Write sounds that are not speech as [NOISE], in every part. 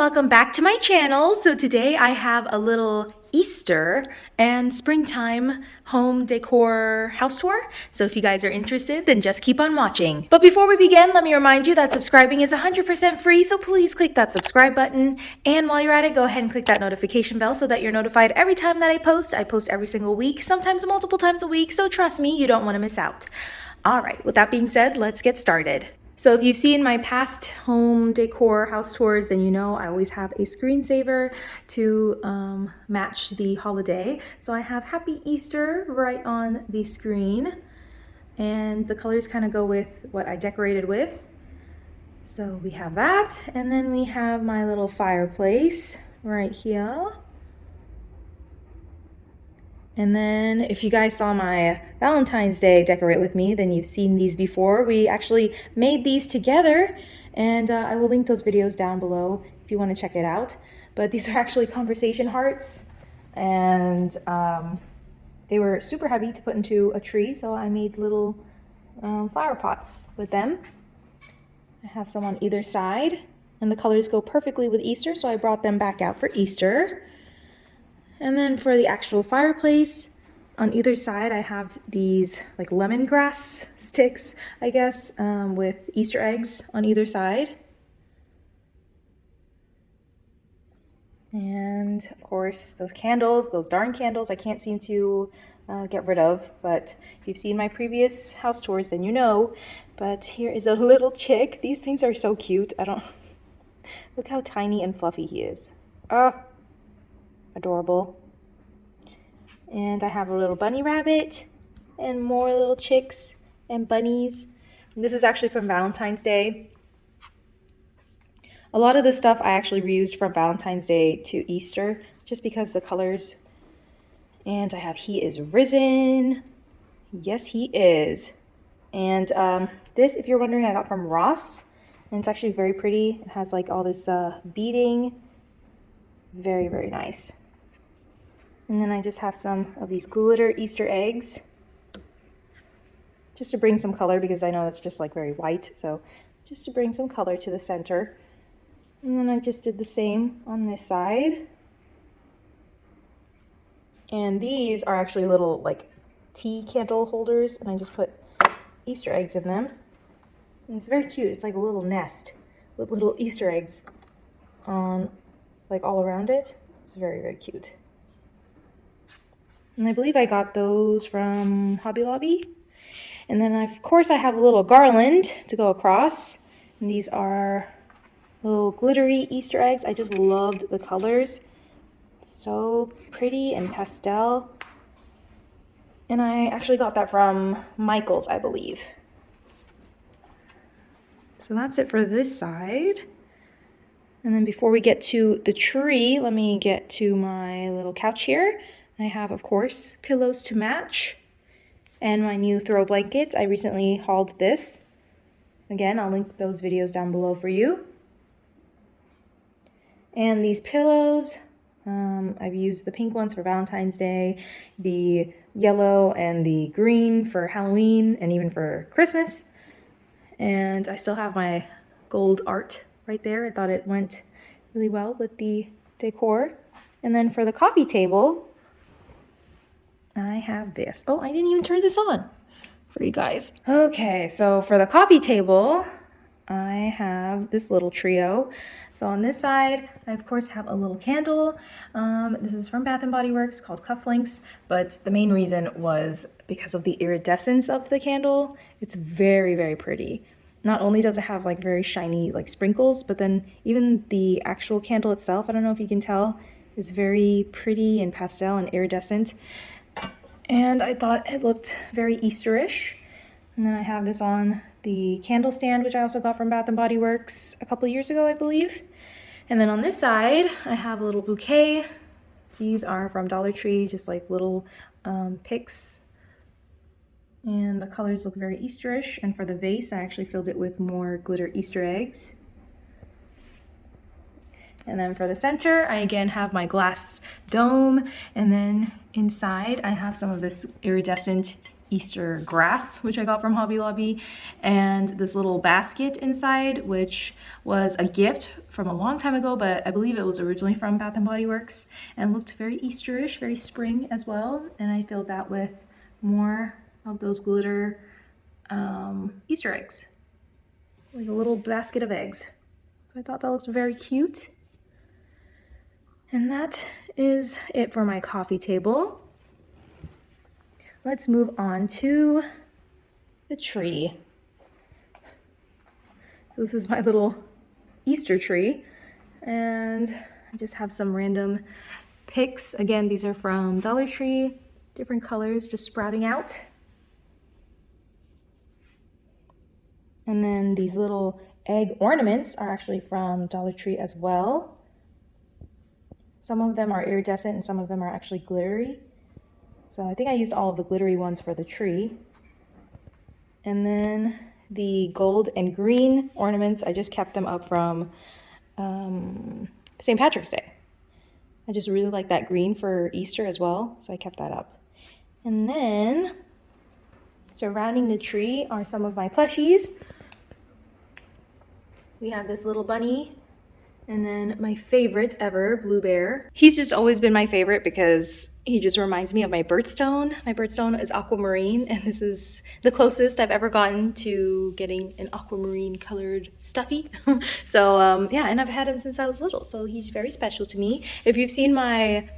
welcome back to my channel. So today I have a little Easter and springtime home decor house tour. So if you guys are interested, then just keep on watching. But before we begin, let me remind you that subscribing is 100% free, so please click that subscribe button. And while you're at it, go ahead and click that notification bell so that you're notified every time that I post. I post every single week, sometimes multiple times a week, so trust me, you don't want to miss out. All right, with that being said, let's get started. So if you've seen my past home decor house tours, then you know I always have a screensaver to um, match the holiday. So I have Happy Easter right on the screen and the colors kind of go with what I decorated with. So we have that and then we have my little fireplace right here. And then if you guys saw my Valentine's Day decorate with me, then you've seen these before. We actually made these together and uh, I will link those videos down below if you want to check it out. But these are actually conversation hearts and um, they were super heavy to put into a tree. So I made little um, flower pots with them. I have some on either side and the colors go perfectly with Easter. So I brought them back out for Easter. And then for the actual fireplace, on either side I have these like lemongrass sticks, I guess, um, with Easter eggs on either side. And of course, those candles, those darn candles I can't seem to uh, get rid of. But if you've seen my previous house tours, then you know. But here is a little chick. These things are so cute. I don't... [LAUGHS] Look how tiny and fluffy he is. Ah, adorable. And I have a little bunny rabbit and more little chicks and bunnies. And this is actually from Valentine's Day. A lot of the stuff I actually reused from Valentine's Day to Easter just because the colors. And I have He is Risen. Yes, he is. And um, this, if you're wondering, I got from Ross. And it's actually very pretty. It has like all this uh, beading. Very, very nice. And then I just have some of these glitter Easter eggs just to bring some color because I know it's just like very white. So just to bring some color to the center. And then I just did the same on this side. And these are actually little like tea candle holders and I just put Easter eggs in them. And it's very cute. It's like a little nest with little Easter eggs on like all around it. It's very, very cute. And I believe I got those from Hobby Lobby. And then of course I have a little garland to go across. And these are little glittery Easter eggs. I just loved the colors. So pretty and pastel. And I actually got that from Michael's, I believe. So that's it for this side. And then before we get to the tree, let me get to my little couch here. I have, of course, pillows to match and my new throw blanket. I recently hauled this. Again, I'll link those videos down below for you. And these pillows, um, I've used the pink ones for Valentine's Day, the yellow and the green for Halloween and even for Christmas. And I still have my gold art right there. I thought it went really well with the decor. And then for the coffee table, I have this. Oh, I didn't even turn this on for you guys. Okay, so for the coffee table, I have this little trio. So on this side, I of course have a little candle. Um, this is from Bath & Body Works called Cufflinks, but the main reason was because of the iridescence of the candle. It's very, very pretty. Not only does it have like very shiny like sprinkles, but then even the actual candle itself, I don't know if you can tell, is very pretty and pastel and iridescent and I thought it looked very Easterish. And then I have this on the candle stand, which I also got from Bath & Body Works a couple years ago, I believe. And then on this side, I have a little bouquet. These are from Dollar Tree, just like little um, picks. And the colors look very Easterish. And for the vase, I actually filled it with more glitter Easter eggs. And then for the center, I again have my glass dome. And then inside, I have some of this iridescent Easter grass, which I got from Hobby Lobby, and this little basket inside, which was a gift from a long time ago, but I believe it was originally from Bath & Body Works and looked very Easterish, very spring as well. And I filled that with more of those glitter um, Easter eggs, like a little basket of eggs. So I thought that looked very cute. And that is it for my coffee table. Let's move on to the tree. This is my little Easter tree. And I just have some random picks. Again, these are from Dollar Tree, different colors just sprouting out. And then these little egg ornaments are actually from Dollar Tree as well. Some of them are iridescent and some of them are actually glittery. So I think I used all of the glittery ones for the tree. And then the gold and green ornaments, I just kept them up from um, St. Patrick's Day. I just really like that green for Easter as well, so I kept that up. And then surrounding the tree are some of my plushies. We have this little bunny and then my favorite ever, Blue Bear. He's just always been my favorite because he just reminds me of my birthstone. My birthstone is aquamarine and this is the closest I've ever gotten to getting an aquamarine colored stuffy. [LAUGHS] so um, yeah, and I've had him since I was little. So he's very special to me. If you've seen my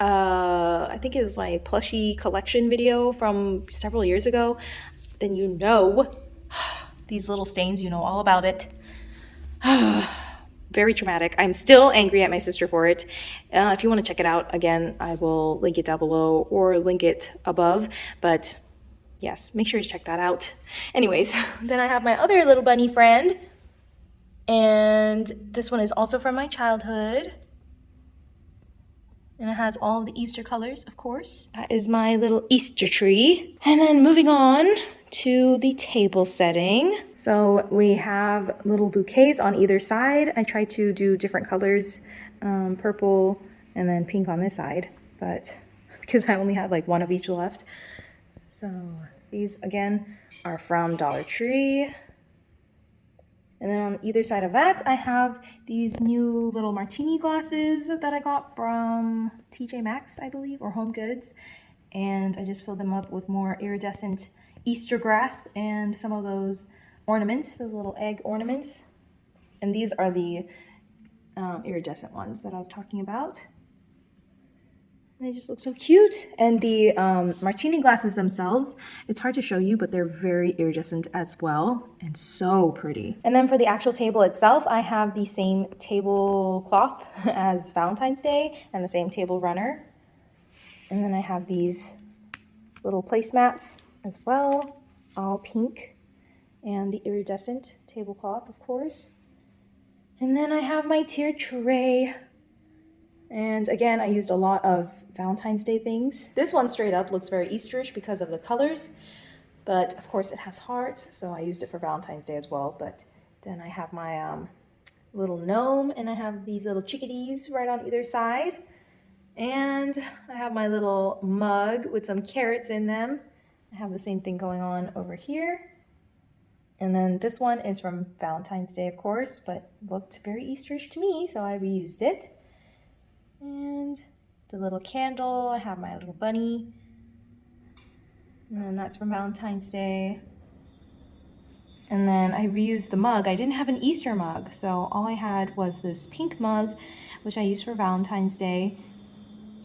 uh, I think it was my plushie collection video from several years ago, then you know [SIGHS] these little stains, you know all about it. [SIGHS] [SIGHS] very traumatic. I'm still angry at my sister for it. Uh, if you want to check it out, again, I will link it down below or link it above. But yes, make sure you check that out. Anyways, [LAUGHS] then I have my other little bunny friend. And this one is also from my childhood. And it has all the Easter colors, of course. That is my little Easter tree. And then moving on to the table setting. So we have little bouquets on either side. I try to do different colors, um, purple and then pink on this side, but [LAUGHS] because I only have like one of each left. So these again are from Dollar Tree. And then on either side of that, I have these new little martini glasses that I got from TJ Maxx, I believe, or Home Goods. And I just filled them up with more iridescent Easter grass and some of those ornaments, those little egg ornaments. And these are the um, iridescent ones that I was talking about. They just look so cute. And the um, martini glasses themselves, it's hard to show you, but they're very iridescent as well and so pretty. And then for the actual table itself, I have the same tablecloth [LAUGHS] as Valentine's Day and the same table runner. And then I have these little placemats as well, all pink, and the iridescent tablecloth, of course. And then I have my tier tray. And again, I used a lot of Valentine's Day things. This one straight up looks very Easterish because of the colors, but of course it has hearts, so I used it for Valentine's Day as well. But then I have my um, little gnome and I have these little chickadees right on either side. And I have my little mug with some carrots in them. I have the same thing going on over here. And then this one is from Valentine's Day, of course, but looked very Easterish to me, so I reused it. And the little candle, I have my little bunny. And then that's from Valentine's Day. And then I reused the mug. I didn't have an Easter mug, so all I had was this pink mug, which I used for Valentine's Day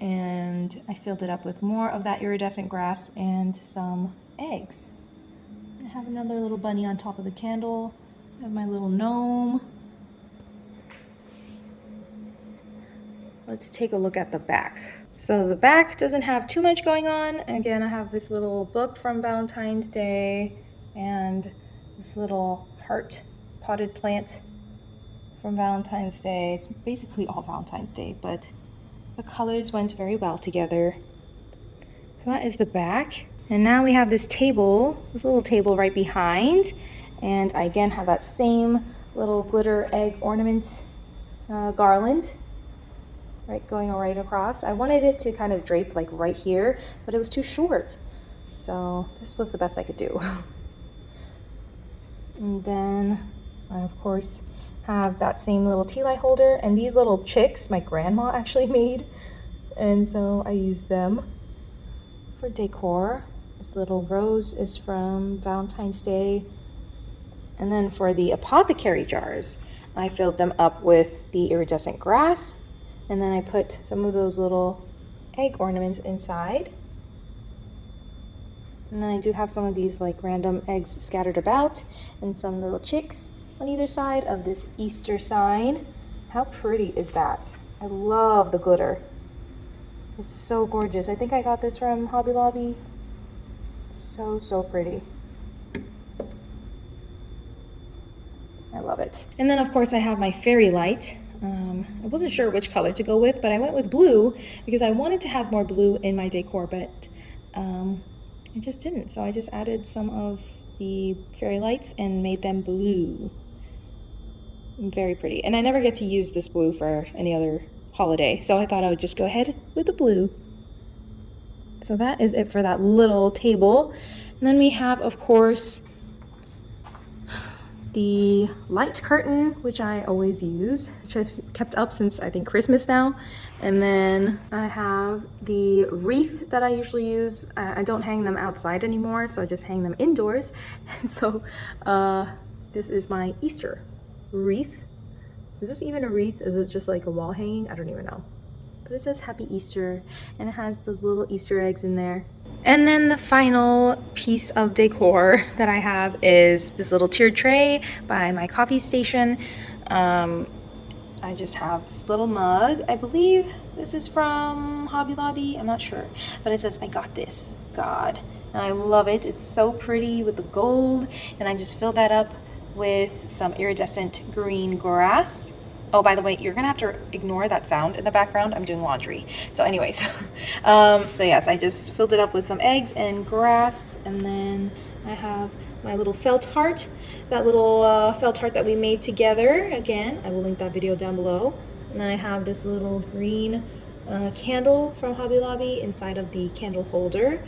and I filled it up with more of that iridescent grass and some eggs. I have another little bunny on top of the candle. I have my little gnome. Let's take a look at the back. So the back doesn't have too much going on. Again, I have this little book from Valentine's Day and this little heart potted plant from Valentine's Day. It's basically all Valentine's Day, but the colors went very well together. So that is the back. And now we have this table, this little table right behind. And I again have that same little glitter egg ornament uh, garland right going right across. I wanted it to kind of drape like right here, but it was too short. So this was the best I could do. [LAUGHS] and then I, of course, have that same little tea light holder. And these little chicks my grandma [LAUGHS] actually made. And so I use them for decor. This little rose is from Valentine's Day. And then for the apothecary jars, I filled them up with the iridescent grass. And then I put some of those little egg ornaments inside. And then I do have some of these like random eggs scattered about and some little chicks on either side of this Easter sign. How pretty is that? I love the glitter. It's so gorgeous. I think I got this from Hobby Lobby. So, so pretty. I love it. And then of course I have my fairy light. Um, I wasn't sure which color to go with, but I went with blue because I wanted to have more blue in my decor, but um, I just didn't. So I just added some of the fairy lights and made them blue. Very pretty. And I never get to use this blue for any other holiday, so I thought I would just go ahead with the blue. So that is it for that little table. And then we have, of course, the light curtain, which I always use, which I've kept up since I think Christmas now. And then I have the wreath that I usually use. I don't hang them outside anymore, so I just hang them indoors. [LAUGHS] And so uh, this is my Easter wreath. Is this even a wreath? Is it just like a wall hanging? I don't even know. But it says Happy Easter, and it has those little Easter eggs in there. And then the final piece of decor [LAUGHS] that I have is this little tiered tray by my coffee station. Um, I just have this little mug. I believe this is from Hobby Lobby. I'm not sure. But it says, I got this, God. And I love it. It's so pretty with the gold. And I just filled that up with some iridescent green grass. Oh, by the way, you're gonna have to ignore that sound in the background. I'm doing laundry. So anyways, [LAUGHS] um, so yes, I just filled it up with some eggs and grass. And then I have my little felt heart, that little uh, felt heart that we made together. Again, I will link that video down below. And then I have this little green uh, candle from Hobby Lobby inside of the candle holder.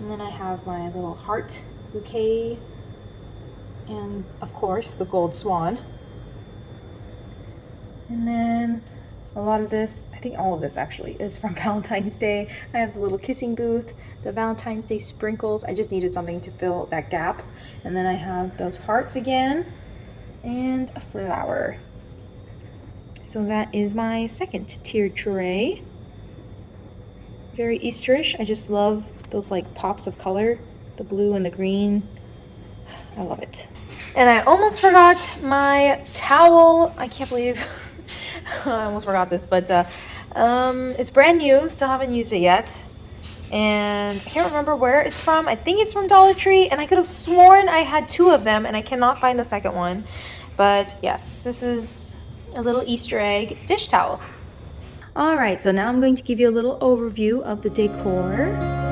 And then I have my little heart bouquet and of course the gold swan and then a lot of this, I think all of this actually, is from [LAUGHS] Valentine's Day. I have the little kissing booth, the Valentine's Day sprinkles. I just needed something to fill that gap. And then I have those hearts again and a flower. So that is my second tier tray. Very Easterish. I just love those like pops of color, the blue and the green. I love it. And I almost forgot my towel. I can't believe [LAUGHS] I almost forgot this, but uh, um, it's brand new. Still haven't used it yet. And I can't remember where it's from. I think it's from Dollar Tree. And I could have sworn I had two of them. And I cannot find the second one. But yes, this is a little Easter egg dish towel. Alright, so now I'm going to give you a little overview of the decor.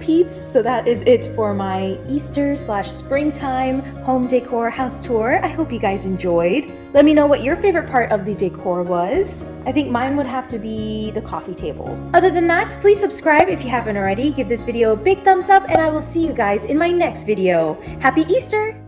Peeps, so that is it for my Easter slash springtime home decor house tour. I hope you guys enjoyed. Let me know what your favorite part of the decor was. I think mine would have to be the coffee table. Other than that, please subscribe if you haven't already. Give this video a big thumbs up and I will see you guys in my next video. Happy Easter!